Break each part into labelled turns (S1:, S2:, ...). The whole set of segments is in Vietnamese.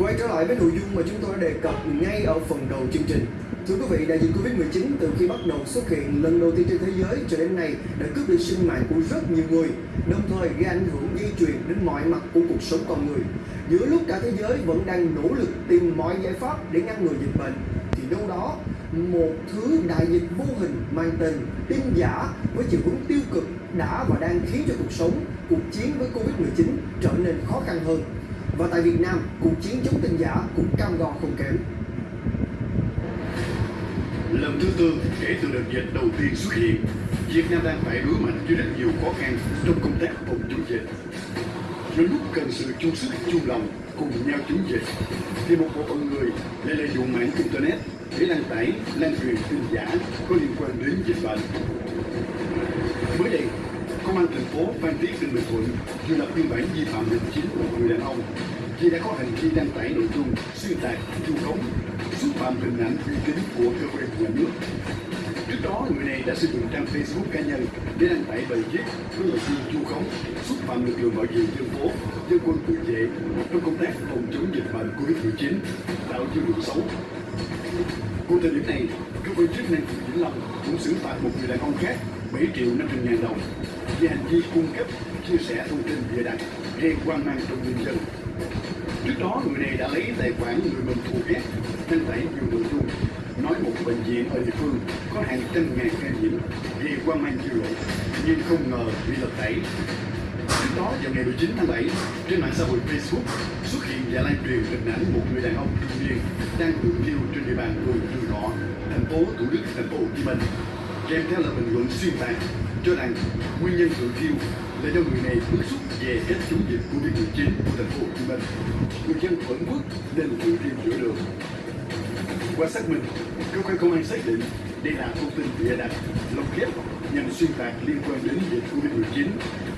S1: Quay trở lại với nội dung mà chúng tôi đã đề cập ngay ở phần đầu chương trình. Thưa quý vị, đại dịch Covid-19 từ khi bắt đầu xuất hiện lần đầu tiên trên thế giới cho đến nay đã cướp đi sinh mạng của rất nhiều người, đồng thời gây ảnh hưởng di truyền đến mọi mặt của cuộc sống con người. Giữa lúc cả thế giới vẫn đang nỗ lực tìm mọi giải pháp để ngăn ngừa dịch bệnh, thì đâu đó một thứ đại dịch vô hình mang tên tin giả với chiều hướng tiêu cực đã và đang khiến cho cuộc sống, cuộc chiến với Covid-19 trở nên khó khăn hơn. Và tại Việt Nam, cuộc chiến chống tin giả cũng cam go không kém.
S2: Lần thứ tư kể từ đợt dịch đầu tiên xuất hiện, Việt Nam đang phải đối mặt với rất nhiều khó khăn trong công tác phòng chống dịch. Đến lúc cần sự chung sức chung lòng cùng nhau chống dịch, thì một bộ phận người lại lợi dụng mạng internet để đăng tải, lan truyền tin giả có liên quan đến dịch bệnh. Mới đây, Công an thành phố Phan Thiết tỉnh Bình Thuận vừa lập biên bản vi phạm hành chính của một người đàn ông khi đã có hành vi đăng tải nội dung xuyên tạc, vu khống, xúc phạm hình ảnh uy tín của cơ quan nhà nước. Trước đó, người này đã sử dụng trang Facebook cá nhân để đăng tải bài viết với nội dung vu khống, xúc phạm lực lượng bảo vệ dân phố, dân quân tự vệ trong công tác phòng chống dịch bệnh Covid-19, tạo dư luận xấu. Cùng thời điểm này, cơ quan chức năng tỉnh Vĩnh Long cũng xử phạt một người đàn ông khác 7 triệu 500 ngàn đồng vì hành vi cung cấp, chia sẻ thông tin bịa đặt gây quan mang trong nhân dân. Trước đó, người này đã lấy tài khoản người mình thù ghét, đăng tải nhiều nội dung nói một bệnh viện ở địa phương có hàng trăm ngàn ca nhiễm gây quan mang dư luận, nhưng không ngờ bị lật tẩy. Trước đó, vào ngày 19 tháng 7, trên mạng xã hội Facebook xuất hiện và lan truyền hình ảnh một người đàn ông trung niên đang tự thiêu trên địa bàn phường Trường Ngọ, thành phố Thủ Đức, thành phố Hồ Chí Minh kèm theo là bình luận xuyên tạc cho rằng nguyên nhân tự thiêu là do người này bức xúc về cách chống dịch Covid-19 của thành phố Hồ Chí Minh. Người dân vẫn bước nên ưu tiên giữa đường. Qua xác minh, cơ quan công an xác định đây là thông tin bịa đặt, lồng ghép nhằm xuyên tạc liên quan đến dịch Covid-19,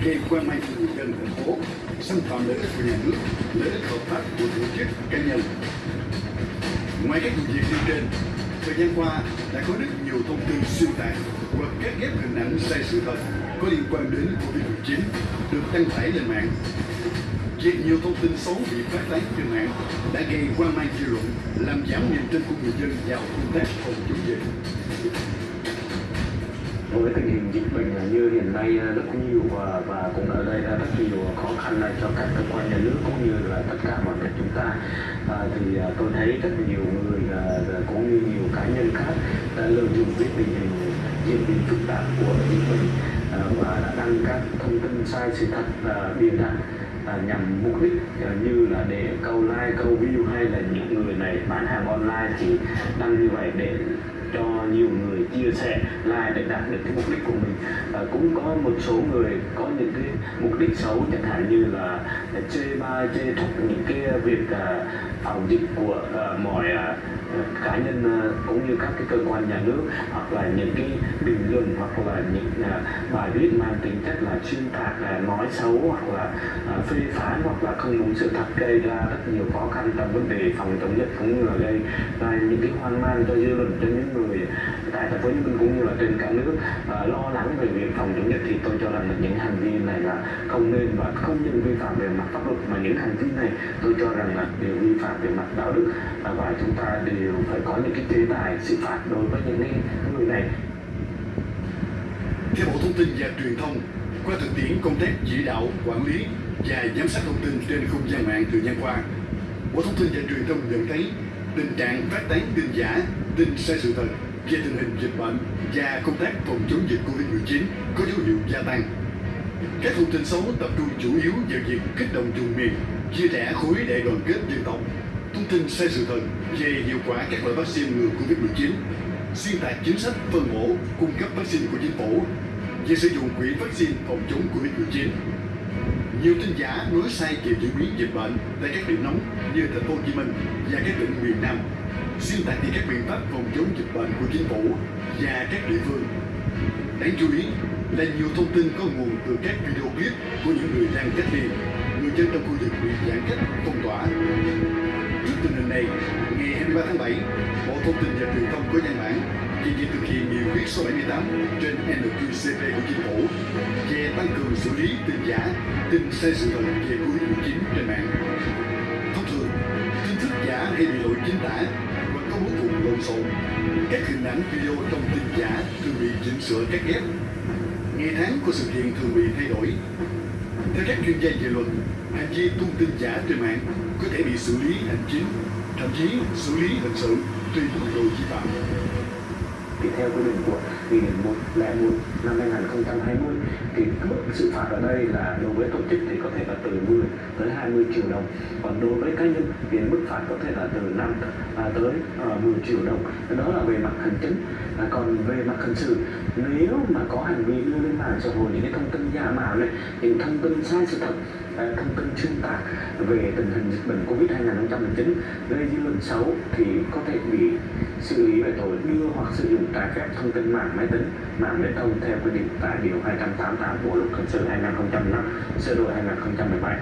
S2: gây quan mang cho người dân thành phố, xâm phạm lợi ích của nhà nước, lợi ích hợp pháp của tổ chức cá nhân. Ngoài các vụ việc nêu trên, thời gian qua đã có rất nhiều thông tin xuyên tạc hoặc cắt ghép hình ảnh sai sự thật có liên quan đến Covid-19 được đăng tải lên mạng. Việc nhiều thông tin xấu bị phát tán trên mạng đã gây hoang mang dư luận, làm giảm niềm tin của người dân vào công tác phòng chống dịch.
S3: với tình hình dịch bệnh như hiện nay rất nhiều và, và cũng ở đây rất nhiều khó khăn này cho các cơ quan nhà nước cũng như là tất cả mọi người chúng ta à, thì à, tôi thấy rất nhiều người à, cũng như nhiều cá nhân khác đã lợi dụng cái tình hình diễn biến phức tạp của dịch bệnh Ờ, và đã đăng các thông tin sai sự thật và bịa đặt à, nhằm mục đích à, như là để câu like câu view hay là những người này bán hàng online thì đăng như vậy để cho nhiều người chia sẻ like để đạt được cái mục đích của mình. À, cũng có một số người có những cái mục đích xấu chẳng hạn như là chê ba chê thúc những cái việc à, phòng dịch của à, mọi à, cá nhân à, cũng như các cái cơ quan nhà nước hoặc là những cái bình luận hoặc là những à, bài viết mang tính chất là xuyên tạc là nói xấu hoặc là à, phê phán hoặc là không đúng sự thật gây ra rất nhiều khó khăn trong vấn đề phòng chống dịch cũng như là gây ra những cái hoang mang cho dư luận, cho những người tại thành phố Hồ Chí Minh cũng như là trên cả nước. À, lo lắng về việc phòng chống dịch thì tôi cho rằng là những hành vi này là không nên và không những vi phạm về mặt pháp luật mà những hành vi này tôi cho rằng là đều vi phạm về mặt đạo đức. À, và chúng ta đều phải có những cái chế tài xử phạt đối với những cái người này.
S2: Theo Bộ Thông tin và Truyền thông, qua thực tiễn công tác chỉ đạo, quản lý và giám sát thông tin trên không gian mạng thời gian qua, Bộ Thông tin và Truyền thông nhận thấy tình trạng phát tán tin giả, tin sai sự thật về tình hình dịch bệnh và công tác phòng chống dịch Covid-19 có dấu hiệu gia tăng. Các thông tin xấu tập trung chủ yếu vào việc kích động vùng miền, chia rẽ khối đại đoàn kết dân tộc, thông tin sai sự thật về hiệu quả các loại vaccine ngừa Covid-19, xuyên tạc chính sách phân bổ, cung cấp vaccine của chính phủ, về sử dụng quỹ vaccine phòng chống Covid-19. Nhiều tin giả nói sai về diễn biến dịch bệnh tại các điểm nóng như thành phố Hồ Chí Minh và các tỉnh miền Nam, xuyên tạc về các biện pháp phòng chống dịch bệnh của chính phủ và các địa phương. Đáng chú ý là nhiều thông tin có nguồn từ các video clip của những người đang cách ly, người dân trong khu vực bị giãn cách phong tỏa. Trước tình hình này, ngày 23 tháng 7, Bộ Thông tin và Truyền thông có văn bản về việc thực hiện nghị quyết số 78 trên NQCP của Chính phủ che tăng cường xử lý tin giả, tin sai sự thật về Covid-19 trên mạng. Thông thường, tin thất giả hay bị lộn chính tả và có bố cục lộn xộn. Các hình ảnh video trong tin giả thường bị chỉnh sửa cắt ghép. Ngày tháng của sự kiện thường bị thay đổi. Theo các chuyên gia về luật, hành vi tung tin giả trên mạng có thể bị xử lý hành chính, thậm chí xử lý hình sự tùy mức độ vi phạm
S3: thì theo quy định của nghị định 101 năm 2020 thì mức xử phạt ở đây là đối với tổ chức thì có thể là từ 10 tới 20 triệu đồng. Còn đối với cá nhân thì mức phạt có thể là từ 5 à, tới à, 10 triệu đồng. Đó là về mặt hành chính. À, còn về mặt hình sự nếu mà có hành vi đưa lên mạng xã hội những cái thông tin giả mạo này những thông tin sai sự thật thông tin xuyên tạc về tình hình dịch bệnh covid 2019 gây dư luận xấu thì có thể bị xử lý về tội đưa hoặc sử dụng trái phép thông tin mạng máy tính, mạng viễn thông theo quy định tại điều 288 bộ luật hình sự 2005 sửa đổi 2017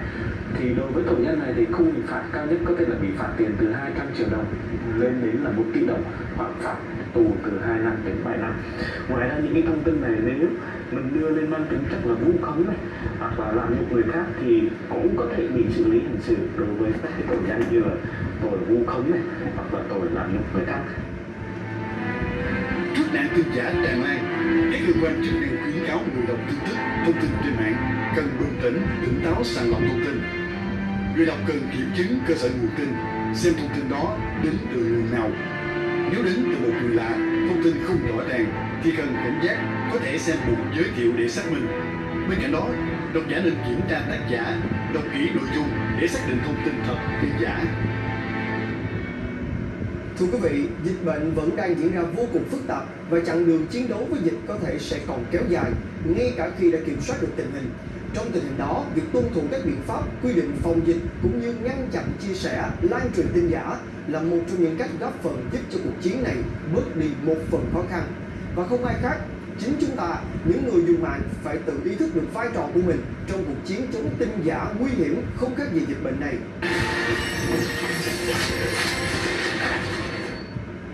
S3: thì đối với tội nhân này thì khung hình phạt cao nhất có thể là bị phạt tiền từ 200 triệu đồng lên đến là 1 tỷ đồng, hoặc phạt tù từ 2 năm đến 7 năm. Ngoài ra, những cái thông tin này nếu mình đưa lên mang tính chất là vu khống này hoặc là làm nhục người khác thì cũng có thể bị xử lý hình sự đối với các cái tội danh như là tội vu khống này hoặc là tội làm nhục người khác
S2: Trước nạn tin giả tràn lan, các cơ quan chức năng khuyến cáo người đọc tin tức, thông tin trên mạng cần bình tĩnh, tỉnh táo sàng lọc thông tin. Người đọc cần kiểm chứng cơ sở nguồn tin, xem thông tin đó đến từ nguồn nào. Nếu đến từ một người lạ, thông tin không rõ ràng thì cần cảnh giác, có thể xem mục giới thiệu để xác minh. Bên cạnh đó, độc giả nên kiểm tra tác giả, đọc kỹ nội dung để xác định thông tin thật hay giả.
S1: Thưa quý vị, dịch bệnh vẫn đang diễn ra vô cùng phức tạp và chặng đường chiến đấu với dịch có thể sẽ còn kéo dài, ngay cả khi đã kiểm soát được tình hình. Trong tình hình đó, việc tuân thủ các biện pháp quy định phòng dịch cũng như ngăn chặn chia sẻ, lan truyền tin giả là một trong những cách góp phần giúp cho cuộc chiến này bớt đi một phần khó khăn. Và không ai khác, chính chúng ta, những người dùng mạng phải tự ý thức được vai trò của mình trong cuộc chiến chống tin giả nguy hiểm không khác gì dịch bệnh này.